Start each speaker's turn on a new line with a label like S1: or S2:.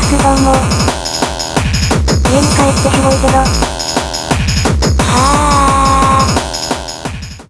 S1: 活動どうも。家に帰ってすごいけど、